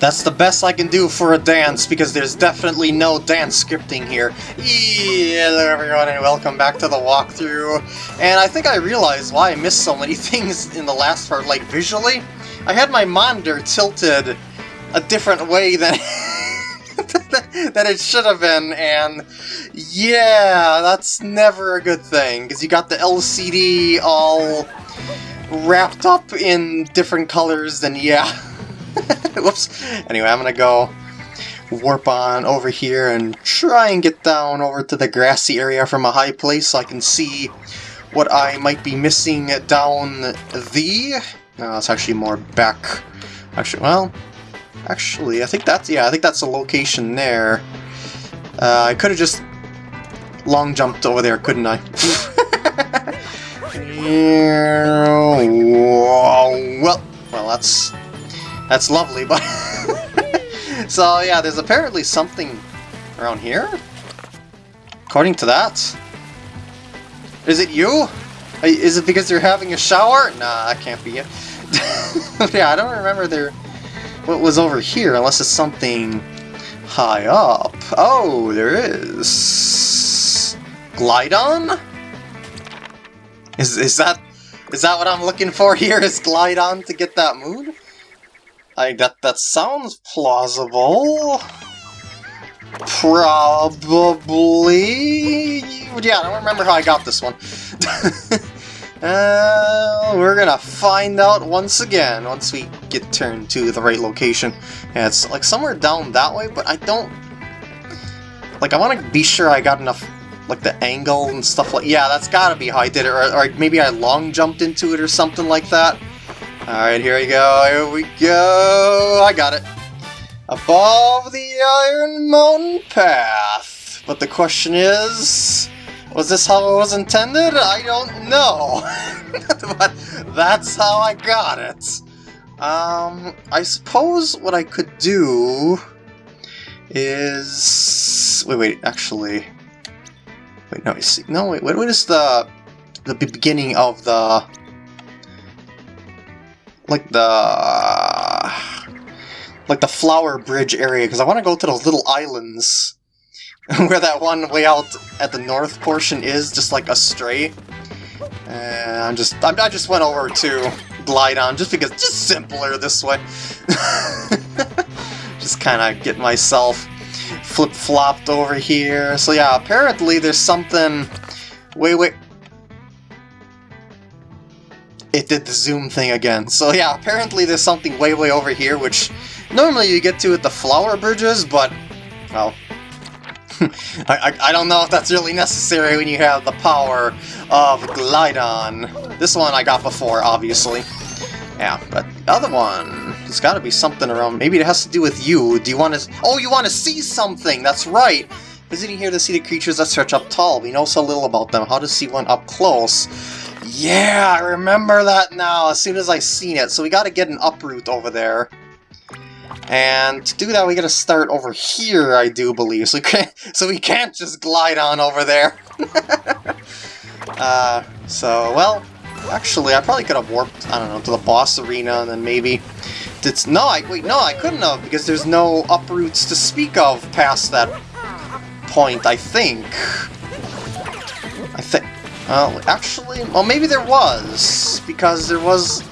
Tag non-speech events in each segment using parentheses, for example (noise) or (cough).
That's the best I can do for a dance, because there's definitely no dance scripting here. Hello everyone, and welcome back to the walkthrough. And I think I realized why I missed so many (laughs) things in the last part, like visually. I had my monitor tilted a different way than... (laughs) that it should have been, and yeah, that's never a good thing, because you got the LCD all wrapped up in different colors, then yeah. (laughs) (laughs) Whoops. Anyway, I'm gonna go warp on over here and try and get down over to the grassy area from a high place so I can see what I might be missing down the... No, it's actually more back. Actually, well, actually, I think that's, yeah, I think that's the location there. Uh, I could have just long jumped over there, couldn't I? (laughs) well, well, that's that's lovely, but... (laughs) so yeah, there's apparently something around here? According to that? Is it you? Is it because you're having a shower? Nah, that can't be it. (laughs) yeah, I don't remember there what was over here, unless it's something high up. Oh, there is. Glydon? Is, is that is that what I'm looking for here, is Glydon to get that mood? I that that sounds plausible. Probably. Yeah, I don't remember how I got this one. (laughs) uh, we're gonna find out once again once we get turned to the right location. Yeah, it's like somewhere down that way, but I don't. Like, I want to be sure I got enough like the angle and stuff like yeah that's gotta be how I did it or, or maybe I long jumped into it or something like that Alright, here we go, here we go! I got it! Above the Iron Mountain Path! But the question is... Was this how it was intended? I don't know! (laughs) but that's how I got it! Um, I suppose what I could do is... Wait, wait, actually... Wait, no, see, no, wait, what is the the beginning of the like the like the flower bridge area because I want to go to those little islands (laughs) where that one way out at the north portion is, just like astray. And I'm just I, I just went over to Glydon just because just simpler this way. (laughs) just kind of get myself flip-flopped over here. So yeah, apparently there's something... Wait, wait, it did the zoom thing again. So yeah, apparently there's something way, way over here, which normally you get to with the flower bridges, but, well, (laughs) I, I, I, don't know if that's really necessary when you have the power of Glydon. This one I got before, obviously. Yeah, but the other one, there's gotta be something around, maybe it has to do with you. Do you want to, oh, you want to see something, that's right! Visiting here to see the creatures that stretch up tall. We know so little about them. How to see one up close? Yeah, I remember that now, as soon as I seen it. So we gotta get an uproot over there. And to do that, we gotta start over here, I do believe. So we can't, (laughs) so we can't just glide on over there. (laughs) uh, so, well, actually, I probably could have warped, I don't know, to the boss arena, and then maybe... It's, no, I, wait, no, I couldn't have, because there's no uproots to speak of past that point, I think. I think... Well, actually, well, maybe there was, because there was...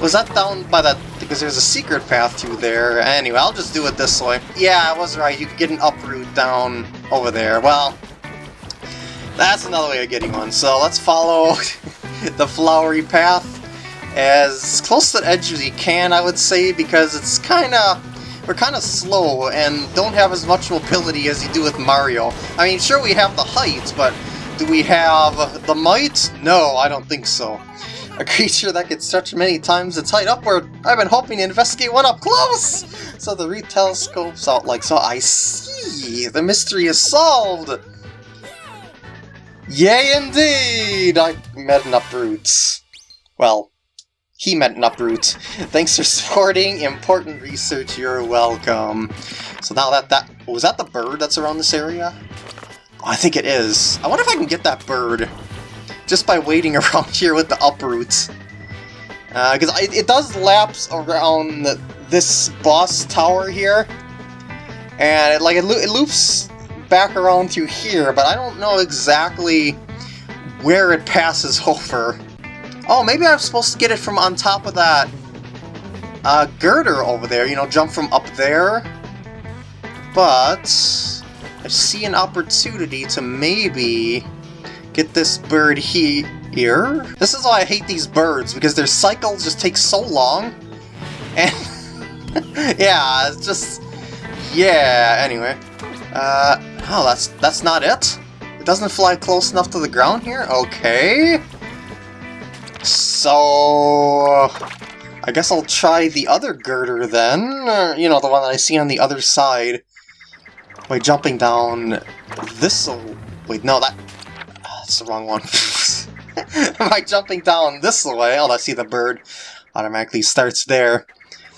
Was that down by that... Because there's a secret path through there. Anyway, I'll just do it this way. Yeah, I was right. You could get an uproot down over there. Well, that's another way of getting one. So let's follow (laughs) the flowery path as close to the edge as you can, I would say, because it's kind of... We're kind of slow and don't have as much mobility as you do with Mario. I mean, sure we have the height, but do we have the might? No, I don't think so. A creature that can stretch many times its height upward. I've been hoping to investigate one up close! So the read telescopes out like so. I see! The mystery is solved! Yay indeed! I met an uproot. Well, he met an uproot. Thanks for supporting important research, you're welcome. So now that that... Was that the bird that's around this area? I think it is. I wonder if I can get that bird just by waiting (laughs) around here with the uproots. Because uh, it does lapse around this boss tower here, and it, like it, lo it loops back around through here, but I don't know exactly where it passes (laughs) over. Oh, maybe I'm supposed to get it from on top of that uh, girder over there, you know, jump from up there. But I see an opportunity to maybe get this bird he here. This is why I hate these birds, because their cycles just take so long. And (laughs) yeah, it's just yeah, anyway. Uh oh, that's that's not it? It doesn't fly close enough to the ground here? Okay. So I guess I'll try the other girder then. You know, the one that I see on the other side. By jumping down this... Wait, no, that... That's the wrong one. (laughs) By jumping down this way... Eh? Oh, I see the bird automatically starts there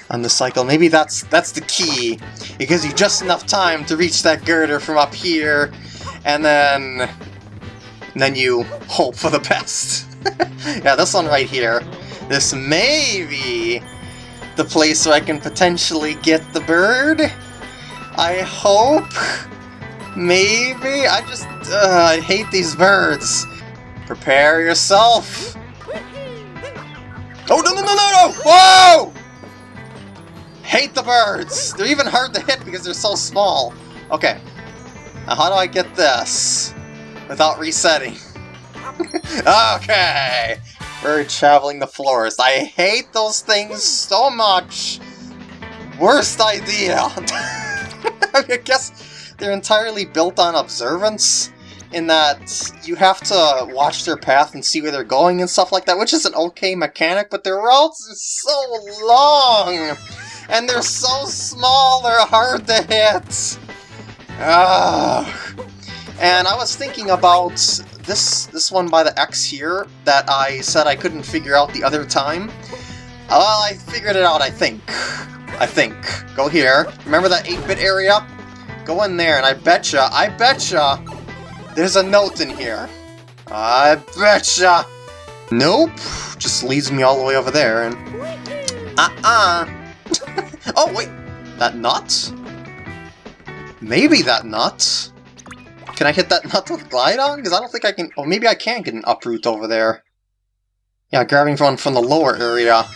on the cycle. Maybe that's that's the key. It gives you just enough time to reach that girder from up here, and then... And then you hope for the best. (laughs) yeah, this one right here. This may be the place where I can potentially get the bird. I hope. Maybe? I just... Uh, I hate these birds. Prepare yourself. Oh, no, no, no, no, no! Whoa! Hate the birds! They're even hard to hit because they're so small. Okay. Now how do I get this? Without resetting. (laughs) okay! Bird traveling the forest. I hate those things so much. Worst idea. (laughs) (laughs) I guess they're entirely built on observance in that you have to watch their path and see where they're going and stuff like that, which is an okay mechanic, but their routes are so long! And they're so small, they're hard to hit! Ugh. And I was thinking about this this one by the X here that I said I couldn't figure out the other time. Well, I figured it out, I think. I think. Go here. Remember that 8-bit area? Go in there, and I betcha, I betcha, there's a note in here. I betcha. Nope. Just leads me all the way over there, and... Uh-uh. (laughs) oh, wait. That nut? Maybe that nut. Can I hit that (laughs) nut with Glydon? Because I don't think I can... Or maybe I can get an uproot over there. Yeah, grabbing from, from the lower area.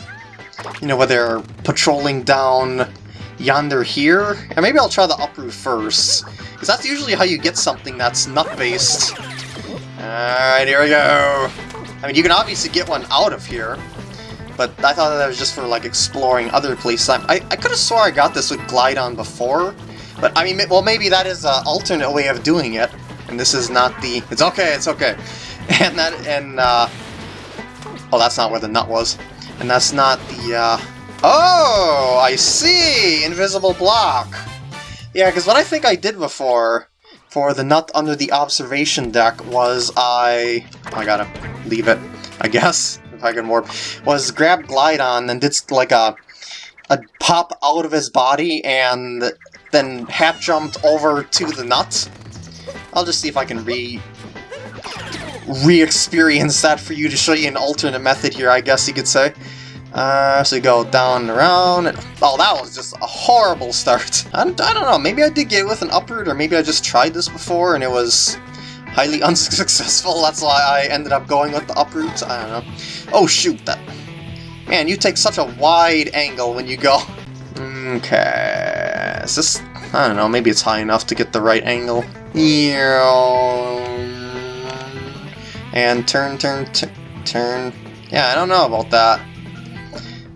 You know, where they're patrolling down yonder here. And maybe I'll try the uproot first. Because that's usually how you get something that's nut-based. Alright, here we go. I mean, you can obviously get one out of here. But I thought that was just for, like, exploring other places. I, I, I could have swore I got this with Glydon before. But, I mean, well, maybe that is an alternate way of doing it, and this is not the... It's okay, it's okay. (laughs) And that, and, uh... Oh, that's not where the nut was. And that's not the, uh... Oh, I see! Invisible block! Yeah, because what I think I did before for the nut under the observation deck was I... I gotta leave it, I guess, (laughs) if I can warp. Was grab Glydon and did like a a pop out of his body and then hat jumped over to the nut. I'll just see if I can re re-experience that for you to show you an alternate method here, I guess you could say. Uh, so you go down and around, and, oh, that was just a horrible start. (laughs) I don't, I don't know, maybe I did get it with an uproot, or maybe I just tried this before and it was highly (laughs) unsuccessful, that's why I ended up going with the uproot, I don't know. Oh shoot, that... Man, you take such a wide angle when you go. Okay, is this... I don't know, maybe it's high enough to get the right angle. And turn, turn, turn. Yeah, I don't know about that.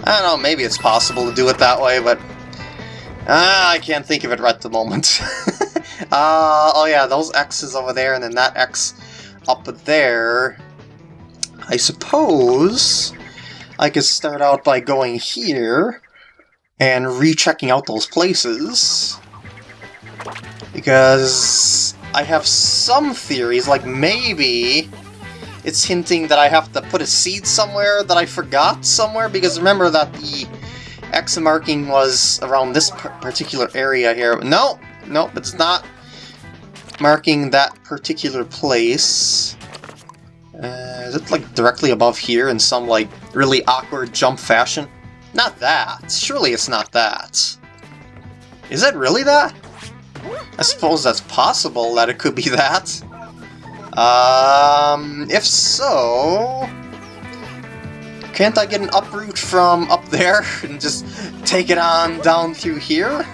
I don't know, maybe it's possible to do it that way, but... Uh, I can't think of it right at the moment. (laughs) uh, oh yeah, those X's over there, and then that X up there. I suppose I could start out by going here and rechecking out those places. Because I have some theories, like maybe it's hinting that I have to put a seed somewhere that I forgot somewhere, because remember that the X marking was around this particular area here. No, no, it's not marking that particular place. Uh, is it like directly above here in some like really awkward jump fashion? Not that. Surely it's not that. Is it really that? I suppose that's possible that it could be (laughs) that. Um, if so... Can't I get an uproot from up there (laughs) and just take it on down through here?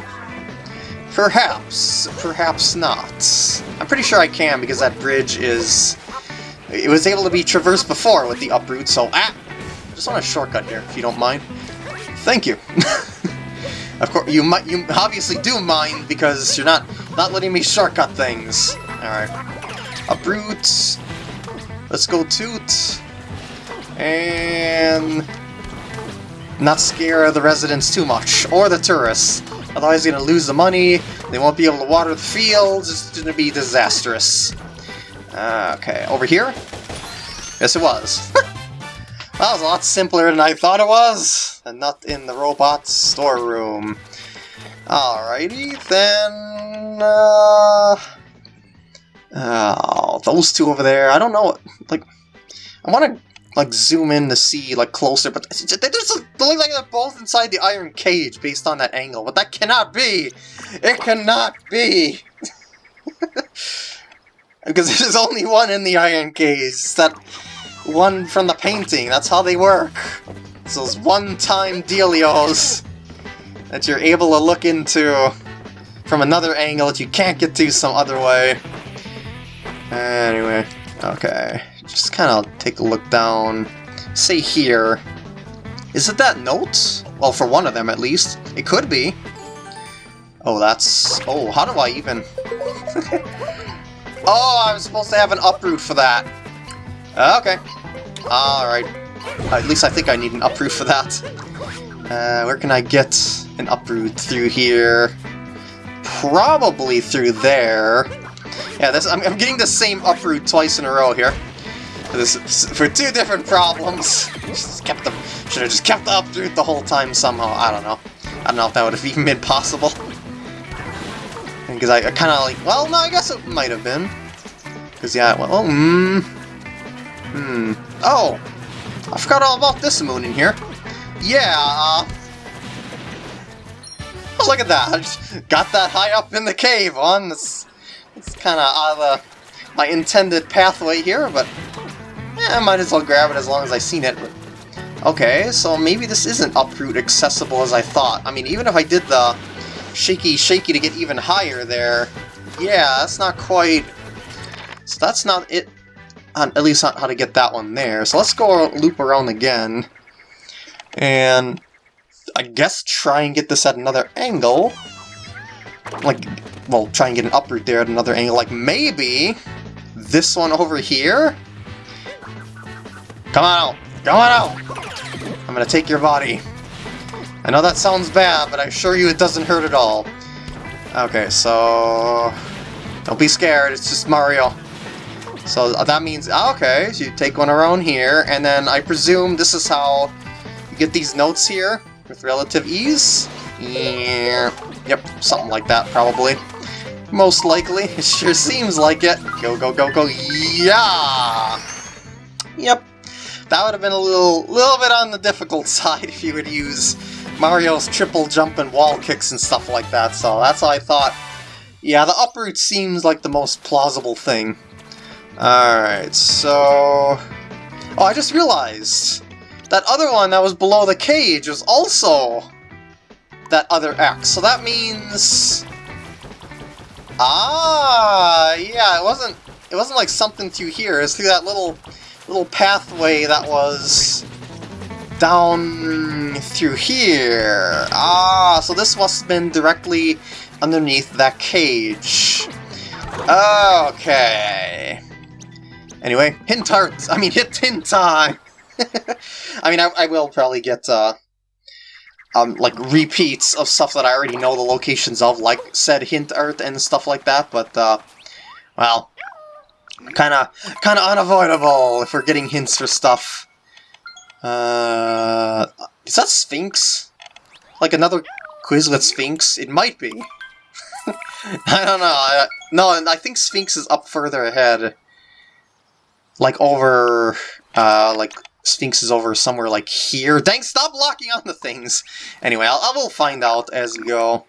Perhaps. Perhaps not. I'm pretty sure I can because that bridge is... It was able to be traversed before with the uproot, so... Ah! Just want a shortcut here, if you don't mind. Thank you. (laughs) of course, you might, you obviously do mind because you're not not letting me shortcut things. All right, uproot. Let's go toot and not scare the residents too much or the tourists. Otherwise, you're gonna lose the money. They won't be able to water the fields. It's gonna be disastrous. Uh, okay, over here. Yes, it was. (laughs) That was a lot simpler than I thought it was, and not in the robot storeroom. Alrighty, then... Uh, oh, those two over there, I don't know, like, I want to, like, zoom in to see, like, closer, but they just look like they're both inside the iron cage based on that angle, but that cannot be! It cannot be! (laughs) because (laughs) there's only one in the iron cage, that one from the painting. That's how they work. It's those one-time dealios that you're able to look into from another angle that you can't get to some other way. Anyway, okay. Just kind of take a look down. Say here. Is it that note? Well, for one of them at least. It could be. Oh, that's... Oh, how do I even... (laughs) oh, I'm supposed to have an uproot for that. Okay. Alright. at least I think I need an uproot for that. Uh, where can I get an uproot? Through here. Probably through there. Yeah, this, I'm, I'm getting the same uproot twice in a row here. This, for two different problems. Just kept the, should have just kept the uproot the whole time somehow. I don't know. I don't know if that would have (laughs) even been possible. Because I, I kind of like, well, no, I guess it might have been. Because, yeah, well, oh, hmm. Hmm. Oh! I forgot all about this moon in here. Yeah, uh... Oh, look at that! I (laughs) just got that high up in the cave on. It's, it's kind of out of the, my intended pathway here, but... Yeah, I might as well grab it as long as I've seen it. Okay, so maybe this isn't uproot accessible as I thought. I mean, even if I did the shaky shaky to get even higher there, yeah, that's not quite... So that's not it on, at least not how to get that one there. So let's go loop around again. And I guess try and get this at another angle. Like, well, try and get an uproot there at another angle. Like, maybe this one over here? Come on out! Come on out! I'm gonna take your body. I know that sounds bad, but I assure you it doesn't hurt at all. Okay, so... Don't be scared, it's just Mario. So uh, that means, ah, okay, so you take one around here, and then I presume this is how you get these notes here with relative ease? Yeah, yep, something like that, probably. Most likely, (laughs) it sure seems like it. Go, go, go, go, yeah! Yep, that would have been a little, little bit on the difficult (laughs) side if you would use Mario's triple jump and wall kicks and stuff like that, so that's how I thought. Yeah, the uproot seems like the most plausible thing. Alright, so... Oh, I just realized! That other one that was below the cage was also that other X. So that means... Ah, yeah, it wasn't it wasn't like something through here, it's through that little little pathway that was down through here. Ah, so this must have been directly underneath that cage. Okay. Anyway, hint art! I mean, hit hint time! (laughs) I mean, I, I, will probably get, uh, um, like, repeats of stuff that I already know the locations of, like said hint Earth and stuff like that, but, uh, well, kinda, kinda unavoidable if we're getting hints for stuff. Uh, is that Sphinx? Like another Quizlet Sphinx? It might be. (laughs) I don't know. I, no, and I think Sphinx is up further ahead like over uh, like Sphinx is over somewhere like here. Dang, stop locking on the things! Anyway, I'll, I will find out as we go.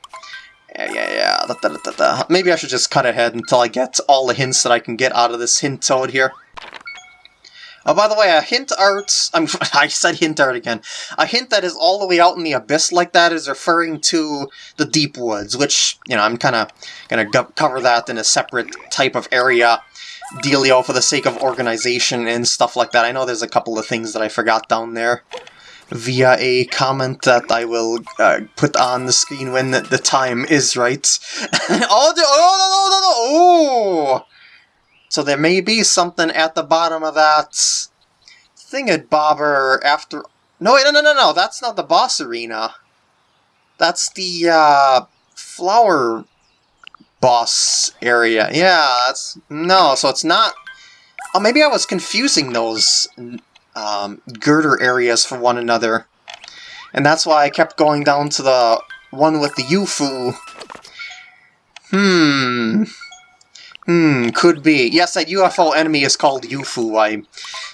Yeah, yeah, yeah. Da, da, da. Maybe I should just cut ahead until I get all the hints that I can get out of this hint toad here. Oh, by the way, a hint art... I'm, (laughs) I said hint art again. A hint that is all the way out in the abyss like that is referring to the deep woods, which, you know, I'm kind of going to cover that in a separate type of area dealio for the sake of organization and stuff like that. I know there's a couple of things that I forgot down there via a comment that I will uh, put on the screen when the, time is right. (laughs) oh, oh, no, no, no, no, oh! So there may be something at the bottom of that thingamabobber after... No, no, no, no, no, that's not the boss arena. That's the uh, flower boss area. Yeah, that's... No, so it's not... Oh, maybe I was confusing those um, girder areas for one another. And that's why I kept going down to the one with the UFO. Hmm. Hmm, could be. Yes, that UFO enemy is called UFO. I,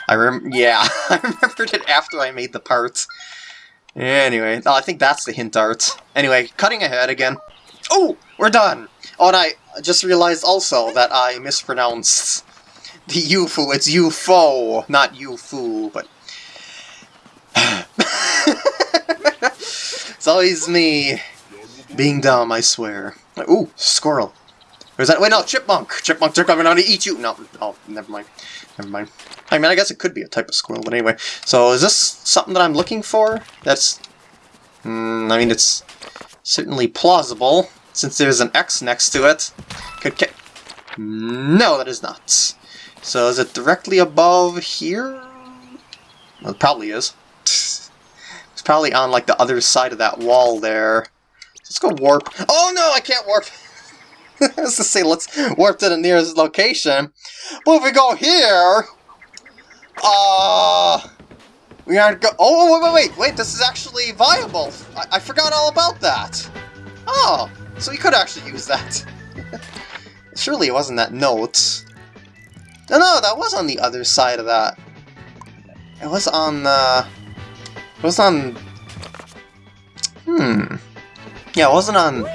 I rem yeah, (laughs) I remembered it after I made the parts. Anyway, oh, I think that's the hint art. Anyway, cutting ahead again. Oh, we're done! Oh, and I just realized also that I mispronounced the UFO. It's UFO, not UFO, but... (laughs) it's always me being dumb, I swear. Ooh, squirrel. Is that- wait, no, chipmunk! Chipmunks are coming out to eat you! No, oh, never mind. Never mind. I mean, I guess it could be a type of squirrel, but anyway. So, is this something that I'm looking for? That's... Mm, I mean, it's certainly plausible since there's an X next to it. Could No, that is not. So is it directly above here? Well, it probably is. (laughs) It's probably on like the other side of that wall there. Let's go warp. Oh no, I can't warp! (laughs) I was to say, let's warp to the nearest location. But if we go here... Uh... We aren't go- Oh, wait, wait, wait, wait, this is actually viable! I, I forgot all about that! Oh, so we could actually use that. (laughs) Surely it wasn't that note. No, no, that was on the other side of that. It was on, uh... It was on... Hmm... Yeah, it wasn't on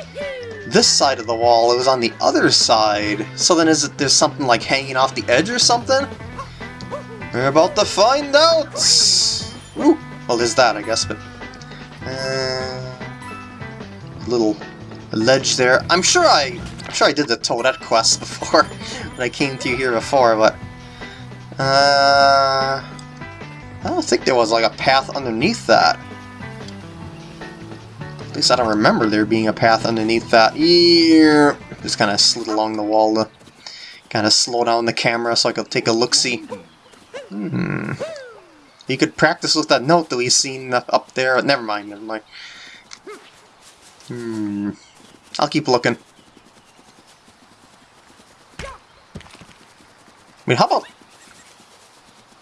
this side of the wall, it was on the other side. So then is it there's something like hanging off the edge or something? We're about to find out! Ooh, well there's that I guess, but... Uh, little ledge there. I'm sure I I'm sure I did the Toadette quest (laughs) before when I came through here before, but uh I don't think there was like a path underneath that. At least I don't remember there being a path underneath that. Here, just kind of slid along the wall to kind of slow down the camera so I could take a look-see. Hmm. You could practice with that note that we've seen up there. Never mind, never mind. Hmm. I'll keep looking. I mean, how about...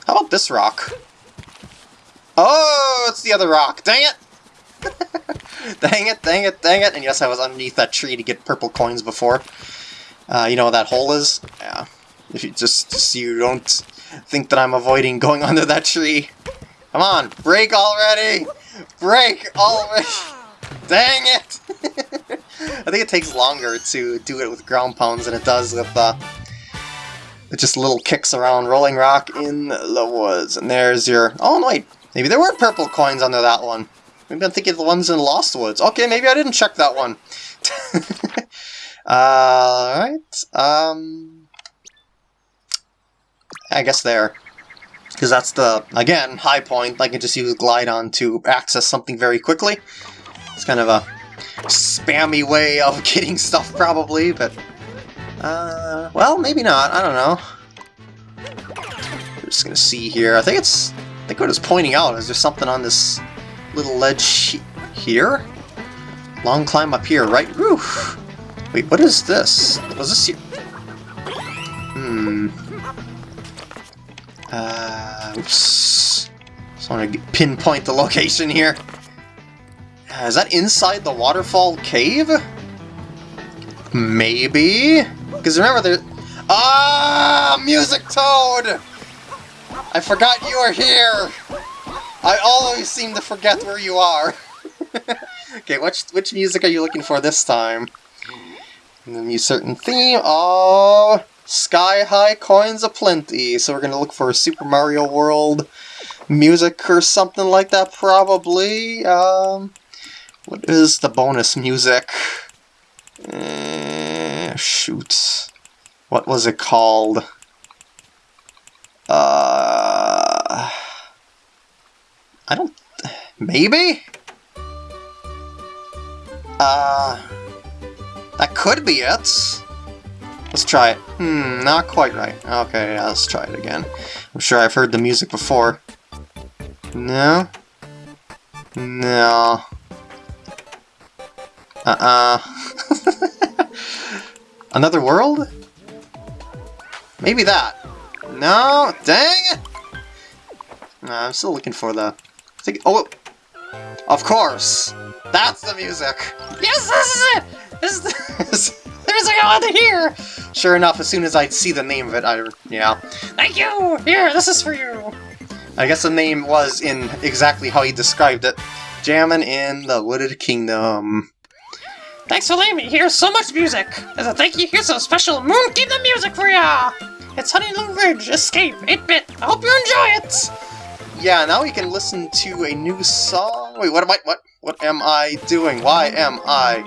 How about this rock? Oh, it's the other rock. Dang it! (laughs) dang it, dang it, dang it. And yes, I was underneath that tree to get purple coins before. Uh, you know what that hole is? Yeah. If you just, just so you don't think that I'm avoiding going (laughs) under that tree. Come on, break already! Break already! (laughs) Dang it! I think it takes longer to do it with ground pounds than it does with uh, just little kicks around Rolling Rock in the woods. And there's your... Oh, no, wait. Maybe there were purple coins under that one. Maybe I'm thinking of the ones in Lost Woods. Okay, maybe I didn't check that one. (laughs) Alright. um, I guess there. Because that's the, again, high point. I can just use Glydon to access something very quickly. It's kind of a spammy way of (laughs) getting stuff, probably, but... Uh, well, maybe not. I don't know. We're just gonna see here. I think it's... I think what it's pointing out is there something on this little ledge here? Long climb up here, right? Roof. Wait, what is this? Was this here? Hmm. Uh, oops. Just want to pinpoint the location here. Is that inside the waterfall cave? Maybe? Because remember, there... Ah! Music Toad! I forgot you were here! I always seem to forget where you are. (laughs) okay, which, which music are you looking for this time? The certain theme. Oh, Sky High Coins Aplenty. So we're to look for a Super Mario World music or something like that, probably. Um, what is the bonus music? Uh, shoot. What was it called? Uh, I don't... Maybe? Uh, that could be it. Let's try it. Hmm, not quite right. Okay, yeah, let's try it again. I'm sure I've heard the music before. No? No. Uh-uh. (laughs) Another world? Maybe that. No? Dang it! No, I'm still looking for the... Think, oh, of course! That's the music! Yes, this is it! This is the, (laughs) this, the music I want to hear! Sure enough, as soon as I see the name of it, I... yeah. Thank you! Here, this is for you! I guess the name was in exactly how he described it. Jammin' in the Wooded Kingdom. Thanks for letting me hear so much music! As a thank you, here's a special Moon Kingdom music for ya! It's Honey Honeylune Ridge Escape 8-bit! I hope you enjoy it! Yeah, now we can listen to a new song. Wait, what am I- what? What am I doing? Why am I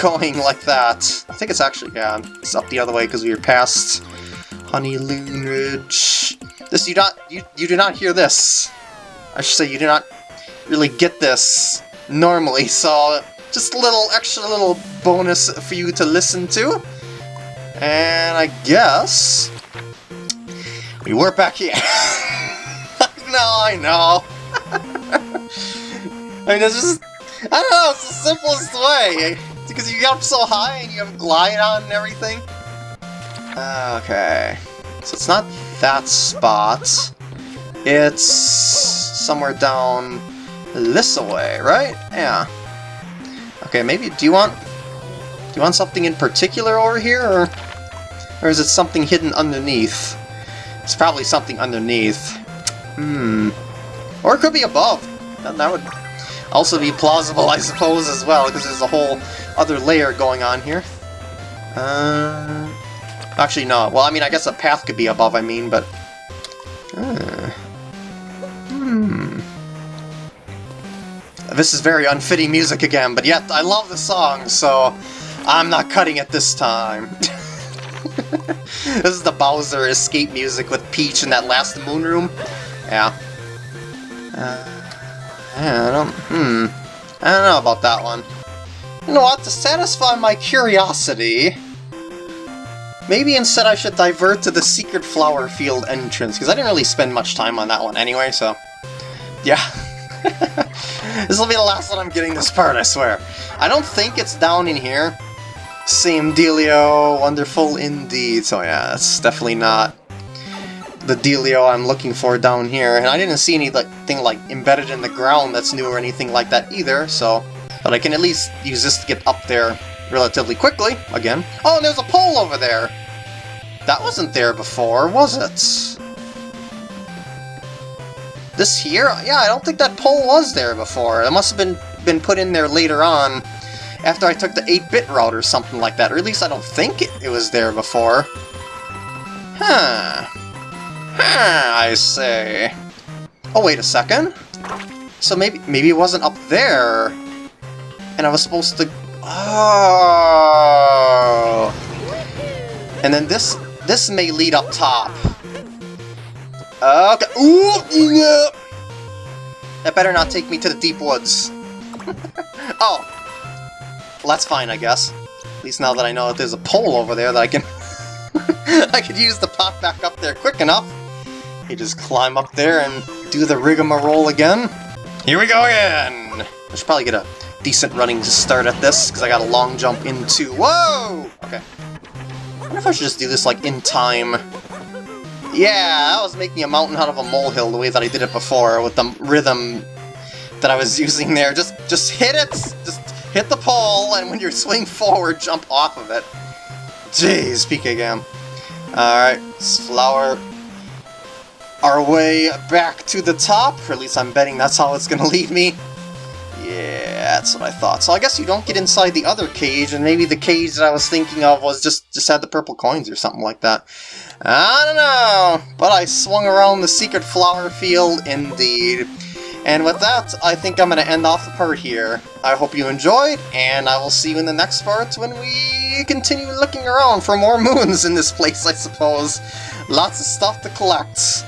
going like that? I think it's actually- yeah, it's up the other way because we were past Honeylune Ridge. This, you not- you, you do not hear this. I should say you do not really get this normally, so just a little extra little bonus for you to listen to. And I guess we were back here. (laughs) no, I know. (laughs) I mean, it's just, I don't know, it's the simplest way. Because you get up so high and you have Glydon and everything. Okay. So it's not that spot. It's somewhere down this way, right? Yeah. Okay, maybe, do you want, do you want something in particular over here, or, or is it something hidden underneath? It's probably something underneath. Hmm. Or it could be above. That, that would also be plausible, I suppose, as well, because there's a whole other layer going on here. Uh, actually, no. Well, I mean, I guess a path could be above, I mean, but... Uh, This is very unfitting music again, but yet I love the song, so I'm not cutting it this time. (laughs) this is the Bowser escape music with Peach in that last moon room. Yeah. Uh, I don't, hmm. I don't know about that one. You know what, to satisfy my curiosity, maybe instead I should divert to the Secret Flower Field entrance, because I didn't really spend much time on that one anyway, so... Yeah. (laughs) (laughs) this will be the last one I'm getting this part, I swear. I don't think it's down in here. Same dealio, wonderful indeed. So yeah, that's definitely not the dealio I'm looking for down here. And I didn't see anything like embedded in the ground that's new or anything like that either, so... But I can at least use this to get up there relatively quickly, again. Oh, and there's a pole over there! That wasn't there before, was it? This here? Yeah, I don't think that pole was there before. It must have been, been put in there later on after I took the 8-bit route or something like that, or at least I don't think it, it was there before. Huh. Huh, I say. Oh, wait a second. So maybe maybe it wasn't up there, and I was supposed to... Oh! And then this this may lead up top. Uh, okay. Ooh, yeah. That better not take me to the deep woods. (laughs) oh, well, that's fine, I guess. At least now that I know that there's a pole over there that I can... (laughs) I could use to pop back up there quick enough. You just climb up there and do the rigmarole again. Here we go again! I should probably get a decent running to start at this, because I got a long jump into... Whoa! Okay. I wonder if I should just do this, like, in time. Yeah, I was making a mountain out of a molehill the way that I did it before, with the rhythm that I was (laughs) using there. Just, just hit it! Just hit the pole, and when you swing forward, jump off of it. Jeez, PK Gam. Alright, flower. our way back to the top, or at least I'm betting that's how it's gonna (laughs) lead me. Yeah, that's what I thought. So I guess you don't get inside the other cage, and maybe the cage that I was thinking of was just, just had the purple coins or something like that. I don't know, but I swung around the secret flower field indeed. And with that, I think I'm going to end off the part here. I hope you enjoyed, and I will see you in the next part when we continue looking around for more (laughs) moons in this place, I suppose. Lots of stuff to collect.